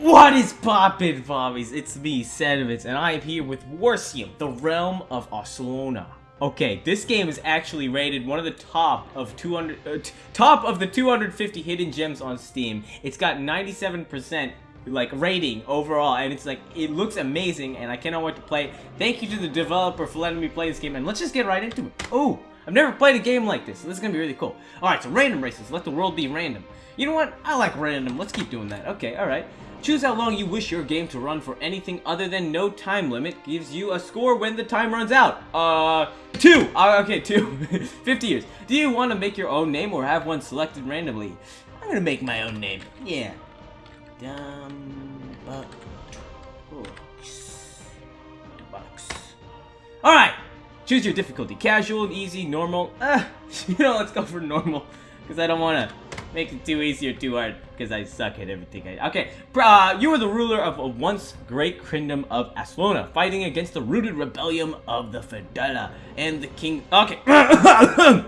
What is poppin', Bobbies? It's me, Sediments, and I am here with Warsim, the Realm of Aslona. Okay, this game is actually rated one of the top of 200, uh, top of the 250 hidden gems on Steam. It's got 97% like rating overall, and it's like it looks amazing, and I cannot wait to play. Thank you to the developer for letting me play this game, and let's just get right into it. Oh, I've never played a game like this, this is gonna be really cool. All right, so random races. Let the world be random. You know what? I like random. Let's keep doing that. Okay, all right. Choose how long you wish your game to run for anything other than no time limit gives you a score when the time runs out. Uh, two. Uh, okay, two. 50 years. Do you want to make your own name or have one selected randomly? I'm gonna make my own name. Yeah. Dumb Alright! Choose your difficulty. Casual, easy, normal. Uh, you know, let's go for normal. Because I don't want to make it too easy or too hard because I suck at everything. I, okay, uh, you are the ruler of a once great kingdom of Aslona, fighting against the rooted rebellion of the Fedela and the king. Okay,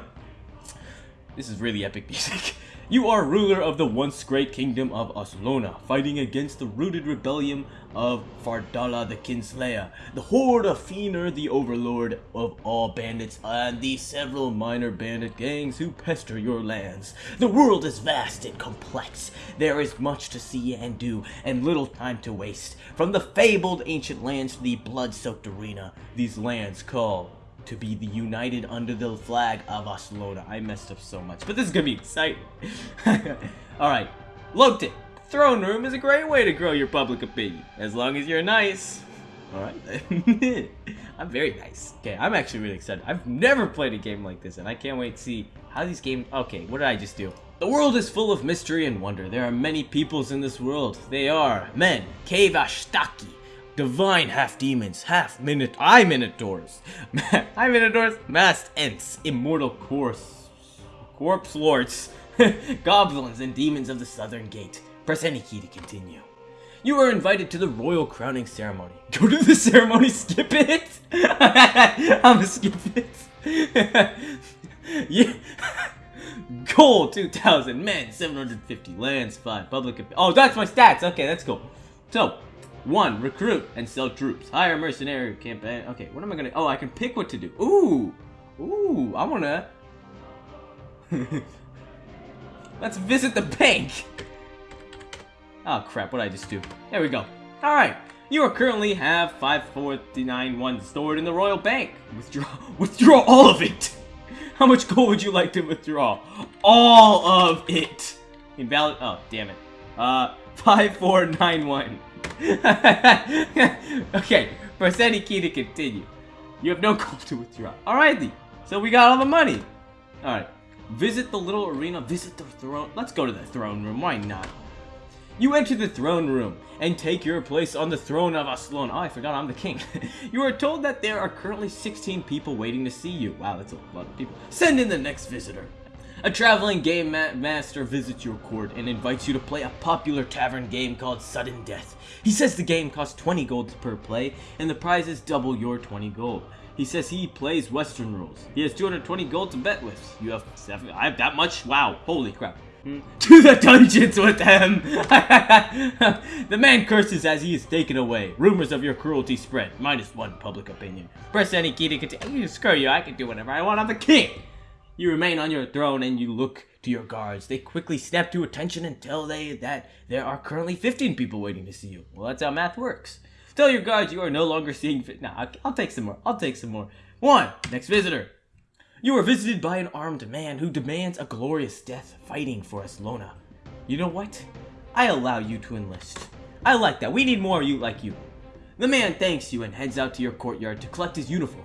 this is really epic music. You are ruler of the once great kingdom of Aslona, fighting against the rooted rebellion of Fardala the Kinslayer, the horde of Feener the overlord of all bandits, and the several minor bandit gangs who pester your lands. The world is vast and complex. There is much to see and do, and little time to waste. From the fabled ancient lands to the blood-soaked arena, these lands call to be the united under the flag of Aslona. I messed up so much, but this is gonna be exciting. Alright, looked it. Throne room is a great way to grow your public opinion, as long as you're nice. Alright I'm very nice. Okay, I'm actually really excited. I've never played a game like this, and I can't wait to see how these games... Okay, what did I just do? The world is full of mystery and wonder. There are many peoples in this world. They are men, cave ashtaki, divine half-demons, half-minute- I minotaurs, I minotaurs, masked ents, immortal corpse, corpse lords, goblins and demons of the southern gate. Press any key to continue. You are invited to the royal crowning ceremony. Go to the ceremony, skip it! I'm gonna skip it. yeah. Gold 2000, men 750, lands 5, public. Oh, that's my stats! Okay, that's cool. So, one, recruit and sell troops. Hire mercenary campaign. Okay, what am I gonna? Oh, I can pick what to do. Ooh, ooh, I wanna. Let's visit the bank. Oh crap! What did I just do? There we go. All right. You are currently have 5491 stored in the Royal Bank. Withdraw, withdraw all of it. How much gold would you like to withdraw? All of it. Invalid. Oh, damn it. Uh, 5491. okay, press any key to continue. You have no gold to withdraw. Alrighty, so we got all the money. Alright, visit the little arena, visit the throne. Let's go to the throne room, why not? You enter the throne room and take your place on the throne of Aslan. Oh, I forgot I'm the king. you are told that there are currently 16 people waiting to see you. Wow, that's a lot of people. Send in the next visitor. A traveling game ma master visits your court and invites you to play a popular tavern game called Sudden Death. He says the game costs 20 gold per play and the prize is double your 20 gold. He says he plays Western rules. He has 220 gold to bet with. You have seven. I have that much? Wow. Holy crap. Hmm. To the dungeons with them! the man curses as he is taken away. Rumors of your cruelty spread. Minus one public opinion. Press any key to continue. Screw you, I can do whatever I want. I'm the king! You remain on your throne and you look to your guards. They quickly snap to attention and tell they that there are currently 15 people waiting to see you. Well, that's how math works. Tell your guards you are no longer seeing fit. Nah, I'll take some more. I'll take some more. One, next visitor. You are visited by an armed man who demands a glorious death fighting for Aslona. You know what? I allow you to enlist. I like that. We need more of you like you. The man thanks you and heads out to your courtyard to collect his uniform.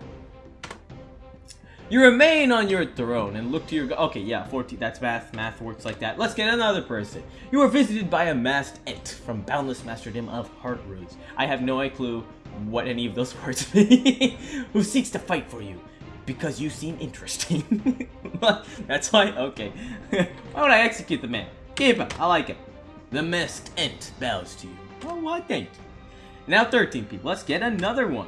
You remain on your throne and look to your... Okay, yeah, 14. That's math. Math works like that. Let's get another person. You are visited by a masked ent from Boundless Masterdom of Heart Roots. I have no clue what any of those words mean. Who seeks to fight for you because you seem interesting. That's why? Okay. why would I execute the man? Keep him. I like it. The masked ent bows to you. Oh, why thank you. Now 13 people. Let's get another one.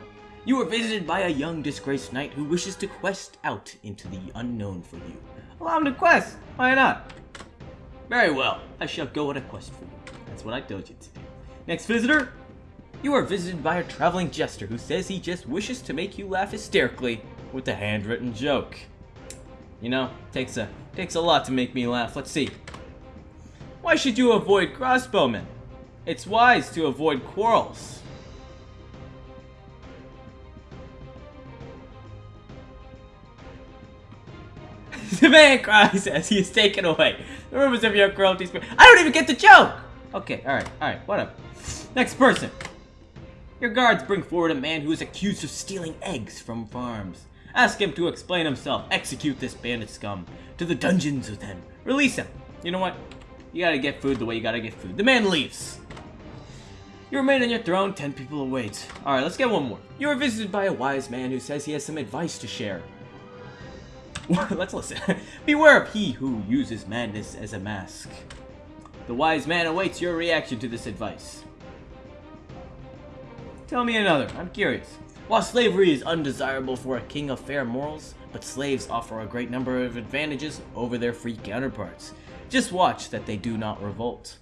You are visited by a young disgraced knight who wishes to quest out into the unknown for you. Allow him to quest! Why not? Very well, I shall go on a quest for you. That's what I told you to do. Next visitor, you are visited by a traveling jester who says he just wishes to make you laugh hysterically with a handwritten joke. You know, takes a takes a lot to make me laugh. Let's see. Why should you avoid crossbowmen? It's wise to avoid quarrels. the man cries as he is taken away. The rumors of your cruelty spread. I don't even get the joke! Okay, alright, alright, whatever. Next person. Your guards bring forward a man who is accused of stealing eggs from farms. Ask him to explain himself. Execute this bandit scum. To the dungeons with him. Release him. You know what? You gotta get food the way you gotta get food. The man leaves. You remain on your throne, ten people await. Alright, let's get one more. You are visited by a wise man who says he has some advice to share. let's listen. Beware of he who uses madness as a mask. The wise man awaits your reaction to this advice. Tell me another, I'm curious. While slavery is undesirable for a king of fair morals, but slaves offer a great number of advantages over their free counterparts. Just watch that they do not revolt.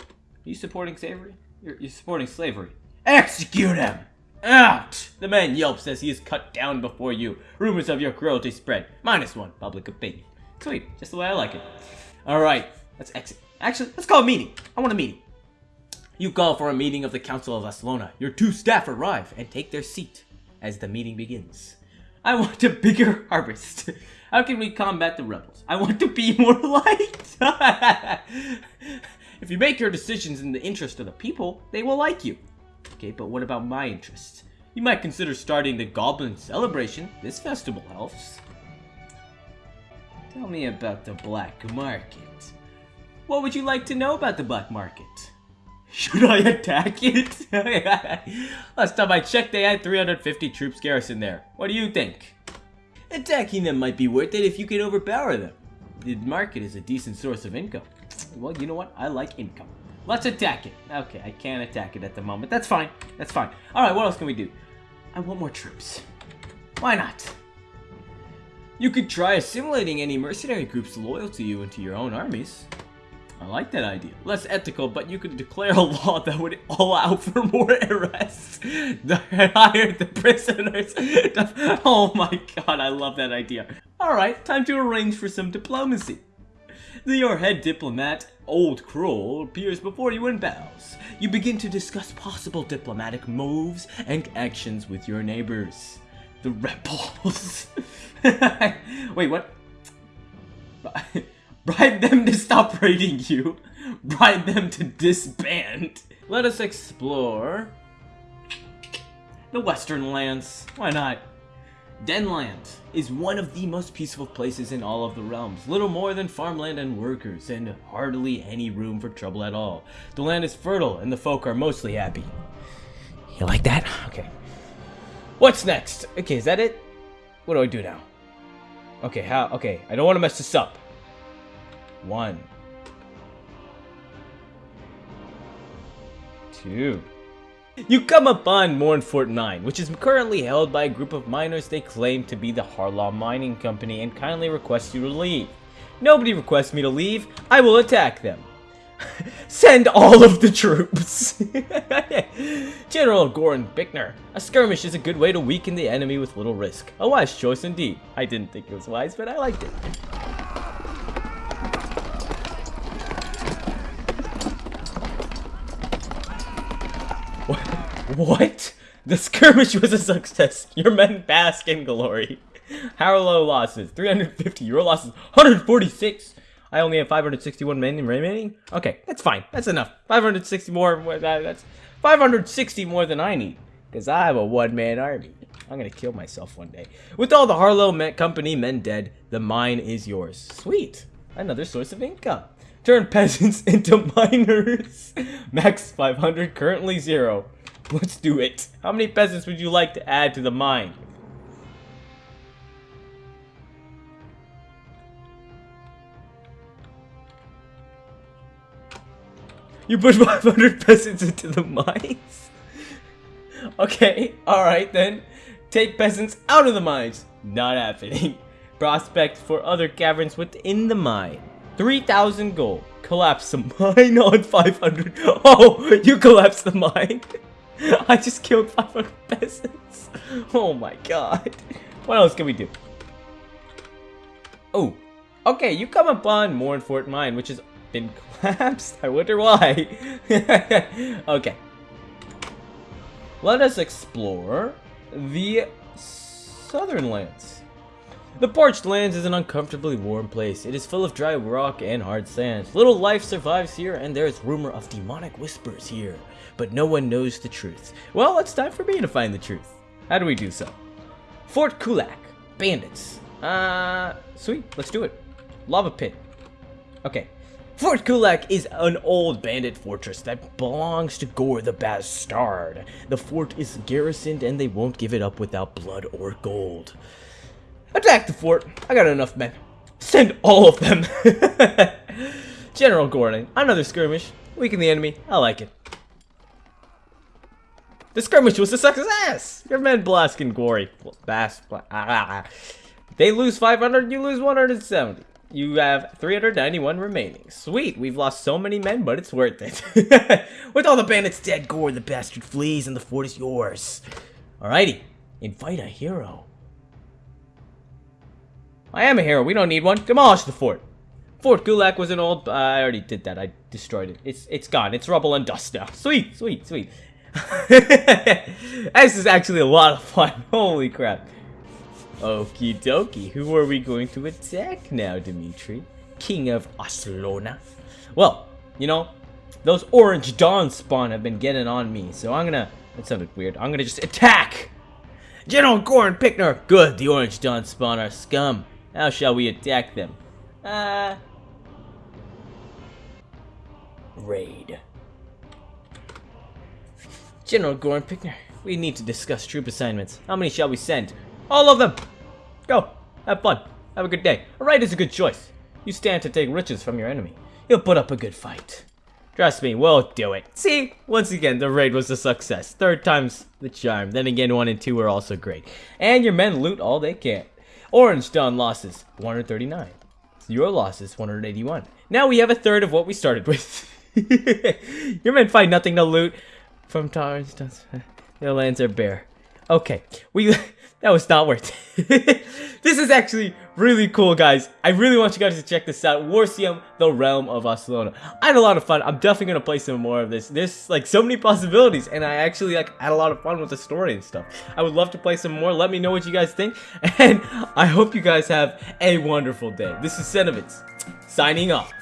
Are you supporting slavery? You're, you're supporting slavery. Execute him! Out! The man yelps as he is cut down before you. Rumors of your cruelty spread. Minus one, public opinion. Sweet, just the way I like it. Alright, let's exit. Actually, let's call a meeting. I want a meeting. You call for a meeting of the Council of Aslona. Your two staff arrive and take their seat as the meeting begins. I want a bigger harvest. How can we combat the rebels? I want to be more light. if you make your decisions in the interest of the people, they will like you. Okay, but what about my interests? You might consider starting the Goblin Celebration. This festival helps. Tell me about the black market. What would you like to know about the black market? Should I attack it? Last time I checked, they had 350 troops garrisoned there. What do you think? Attacking them might be worth it if you can overpower them. The market is a decent source of income. Well, you know what? I like income. Let's attack it. Okay, I can't attack it at the moment. That's fine. That's fine. Alright, what else can we do? I want more troops. Why not? You could try assimilating any mercenary groups loyal to you into your own armies. I like that idea. Less ethical, but you could declare a law that would allow for more arrests. The Hire the prisoners. oh my god, I love that idea. Alright, time to arrange for some diplomacy. Your head diplomat, Old Kroll, appears before you and bows. You begin to discuss possible diplomatic moves and actions with your neighbors. The rebels. Wait, what? Bribe them to stop raiding you. Bribe them to disband. Let us explore the Western lands. Why not? Denland is one of the most peaceful places in all of the realms. Little more than farmland and workers, and hardly any room for trouble at all. The land is fertile, and the folk are mostly happy. You like that? Okay. What's next? Okay, is that it? What do I do now? Okay, how? Okay, I don't want to mess this up. One. Two. You come upon Mournfort Mine, which is currently held by a group of miners they claim to be the Harlaw Mining Company and kindly request you to leave. Nobody requests me to leave, I will attack them. Send all of the troops! General Goran Bickner, a skirmish is a good way to weaken the enemy with little risk. A wise choice indeed. I didn't think it was wise, but I liked it. What? The skirmish was a success. Your men bask in glory. Harlow losses, 350. Your losses, 146. I only have 561 men remaining. Okay, that's fine. That's enough. 560 more. That's 560 more than I need. Because I have a one-man army. I'm going to kill myself one day. With all the Harlow Company men dead, the mine is yours. Sweet. Another source of income. Turn peasants into miners. Max 500, currently zero. Let's do it. How many peasants would you like to add to the mine? You put 500 peasants into the mines? okay, alright then. Take peasants out of the mines. Not happening. Prospect for other caverns within the mine. 3,000 gold. Collapse the mine on 500. Oh, you collapsed the mine. I just killed 500 peasants. Oh my god. What else can we do? Oh, okay, you come upon Mournfort Mine, which has been collapsed. I wonder why. okay. Let us explore the southern lands. The parched lands is an uncomfortably warm place. It is full of dry rock and hard sands. Little life survives here, and there is rumor of demonic whispers here. But no one knows the truth. Well, it's time for me to find the truth. How do we do so? Fort Kulak. Bandits. Uh, sweet. Let's do it. Lava pit. Okay. Fort Kulak is an old bandit fortress that belongs to Gore the Bastard. The fort is garrisoned and they won't give it up without blood or gold. Attack the fort. I got enough men. Send all of them. General Gordon, another skirmish. Weaken the enemy. I like it. The skirmish was a success. Your men Blaskin Gory. Bass. Ah, ah, ah. They lose 500, you lose 170. You have 391 remaining. Sweet, we've lost so many men, but it's worth it. With all the bandits dead, Gore the bastard flees and the fort is yours. Alrighty, invite a hero. I am a hero. We don't need one. Demolish the fort. Fort Gulak was an old. Uh, I already did that. I destroyed it. It's it's gone. It's rubble and dust now. Sweet, sweet, sweet. this is actually a lot of fun. Holy crap. Okie dokie. Who are we going to attack now, Dimitri? King of Aslona. Well, you know, those orange dawn spawn have been getting on me, so I'm gonna. That sounded weird. I'm gonna just attack. General Goran Pickner. Good. The orange dawn spawn are scum. How shall we attack them? Uh... Raid. General Goran Pickner, we need to discuss troop assignments. How many shall we send? All of them! Go! Have fun. Have a good day. A raid is a good choice. You stand to take riches from your enemy. You'll put up a good fight. Trust me, we'll do it. See? Once again, the raid was a success. Third time's the charm. Then again, 1 and 2 were also great. And your men loot all they can. Orange Dawn losses, 139. Your losses, 181. Now we have a third of what we started with. Your men find nothing to loot from Dawn. Their lands are bare. Okay, we that was not worth it. this is actually really cool, guys. I really want you guys to check this out. Warsim, the Realm of Aslona. I had a lot of fun. I'm definitely gonna play some more of this. There's like so many possibilities, and I actually like had a lot of fun with the story and stuff. I would love to play some more. Let me know what you guys think, and I hope you guys have a wonderful day. This is Senovitz, signing off.